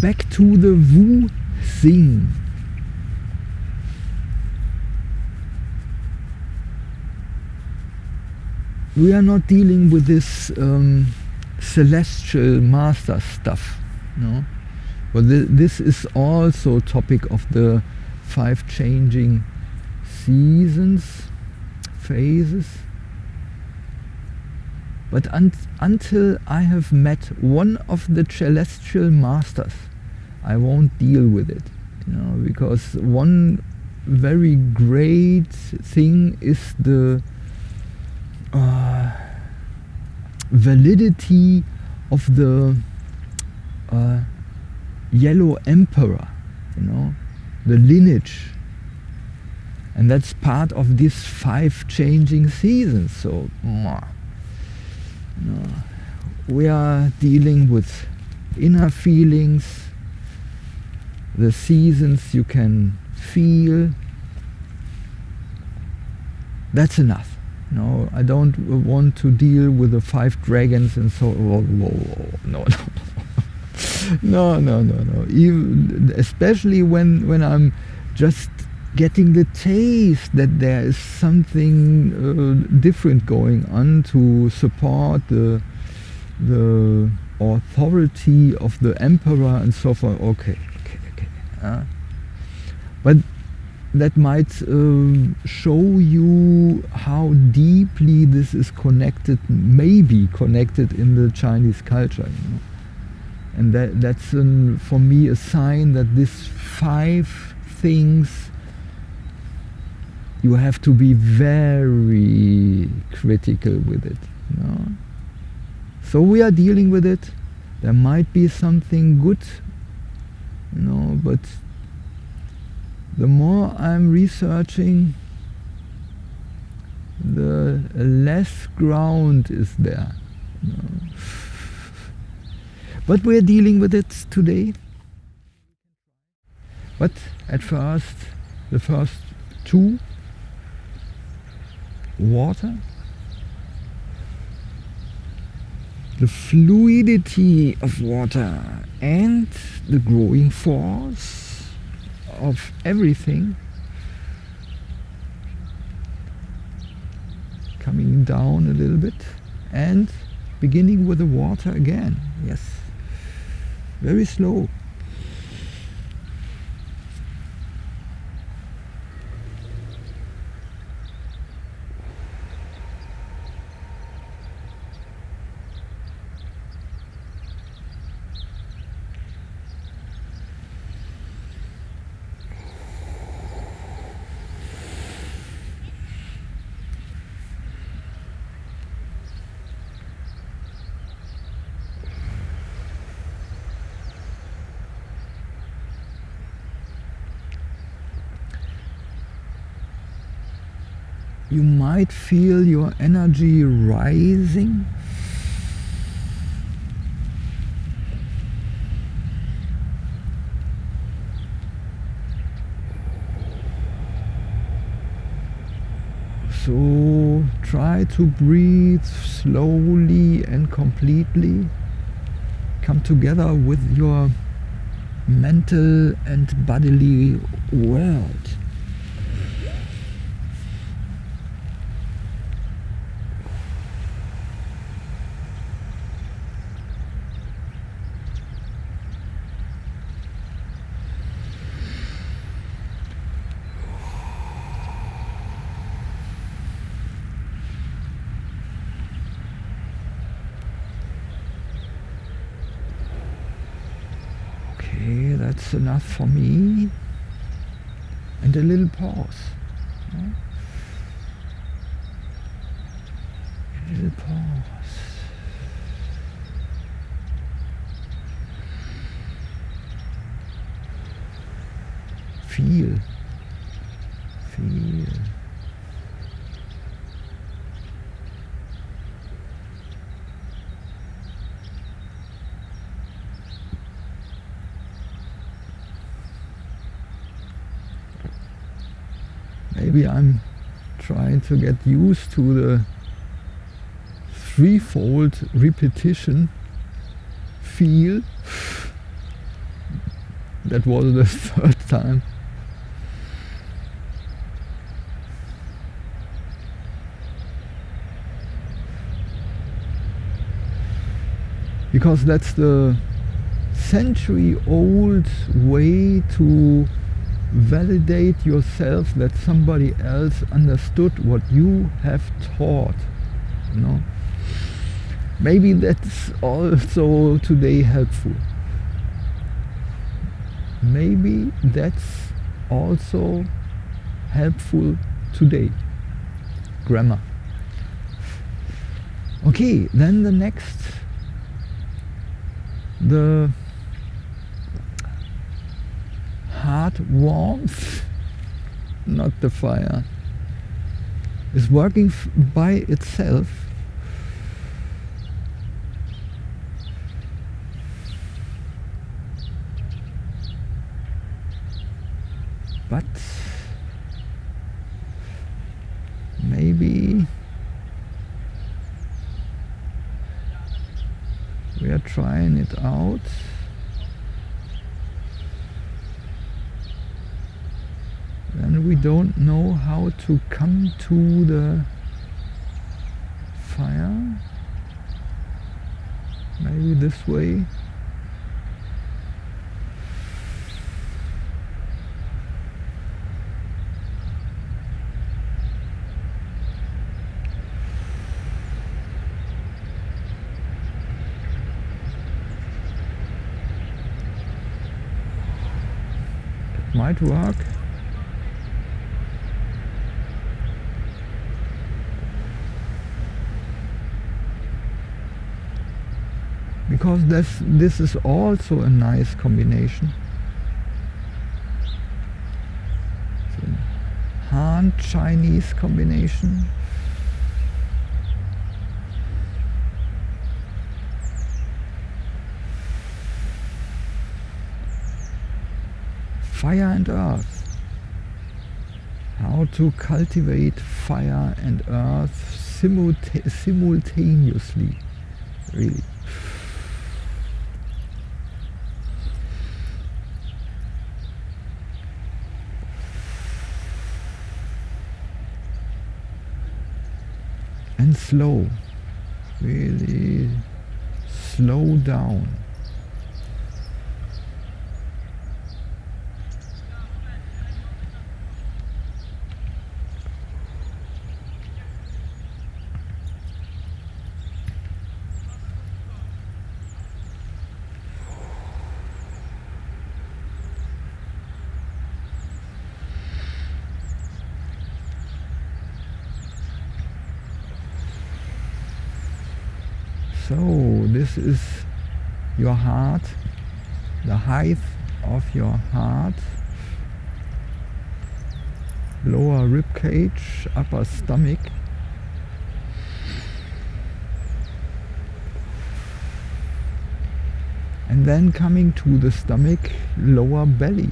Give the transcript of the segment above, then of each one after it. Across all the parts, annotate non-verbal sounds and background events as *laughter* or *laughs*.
back to the Wu Xing. We are not dealing with this um, celestial master stuff, no. But th this is also topic of the five changing seasons, phases. But un until I have met one of the celestial masters, I won't deal with it. You know, because one very great thing is the uh, validity of the uh, yellow emperor, you know, the lineage. And that's part of these five changing seasons. So, we are dealing with inner feelings, the seasons you can feel. That's enough. No, I don't want to deal with the five dragons and so. Whoa, whoa, whoa. *laughs* No, no, no, no, no, no. Even, especially when when I'm just getting the taste that there is something uh, different going on to support the the authority of the emperor and so forth. Okay. Uh, but that might uh, show you how deeply this is connected, maybe connected in the Chinese culture. You know? And that, that's an, for me a sign that these five things you have to be very critical with it. You know? So we are dealing with it. There might be something good, know, but the more I'm researching, the less ground is there. Know. But we're dealing with it today. But at first, the first two, water, the fluidity of water and the growing force of everything coming down a little bit and beginning with the water again. Yes. Very slow you might feel your energy rising. So try to breathe slowly and completely. Come together with your mental and bodily world. Okay, that's enough for me. And a little pause. A little pause. Feel. Feel. Maybe I'm trying to get used to the threefold repetition feel that was the *laughs* third time. Because that's the century old way to validate yourself that somebody else understood what you have taught you know. Maybe that's also today helpful. Maybe that's also helpful today. Grammar. Okay then the next the heart warmth not the fire is working by itself. But maybe we are trying it out and we don't know how to come to the fire maybe this way might work. Because this, this is also a nice combination. Han Chinese combination. fire and earth. How to cultivate fire and earth simulta simultaneously, really. And slow, really slow down. So this is your heart, the height of your heart, lower rib cage, upper stomach. And then coming to the stomach, lower belly,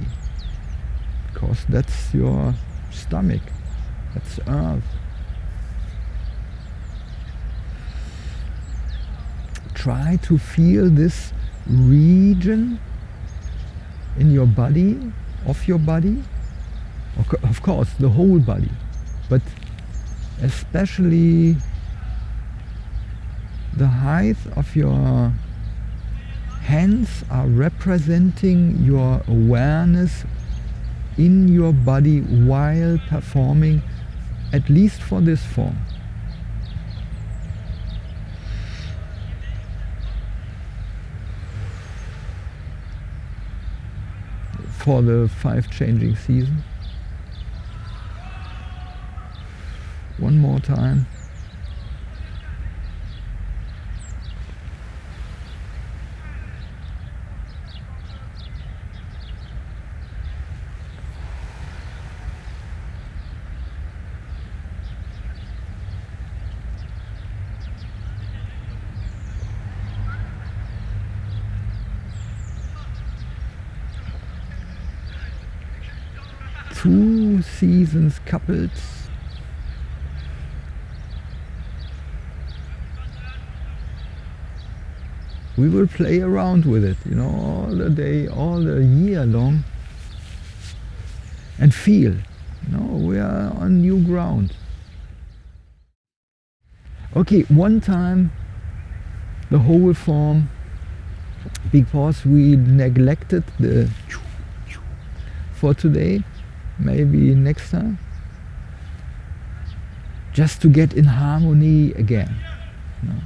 because that's your stomach, that's earth. Try to feel this region in your body, of your body, of course the whole body, but especially the height of your hands are representing your awareness in your body while performing at least for this form. For the five changing season. One more time. Two seasons couples we will play around with it, you know, all the day, all the year long, and feel, you know, we are on new ground. Okay, one time the whole form because we neglected the for today, maybe next time, just to get in harmony again. You know?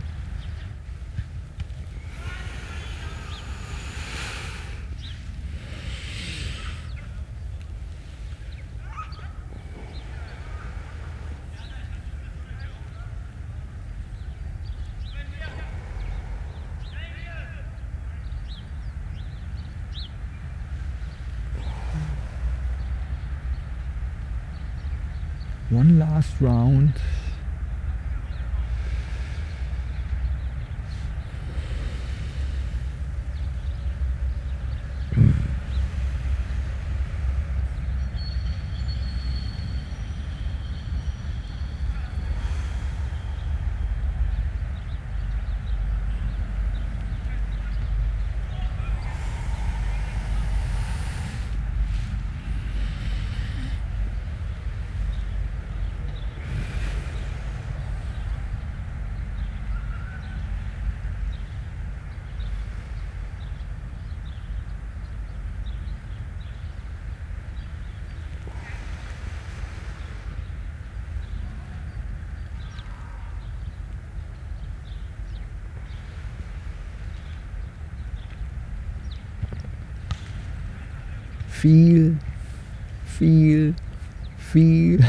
One last round feel, feel, feel.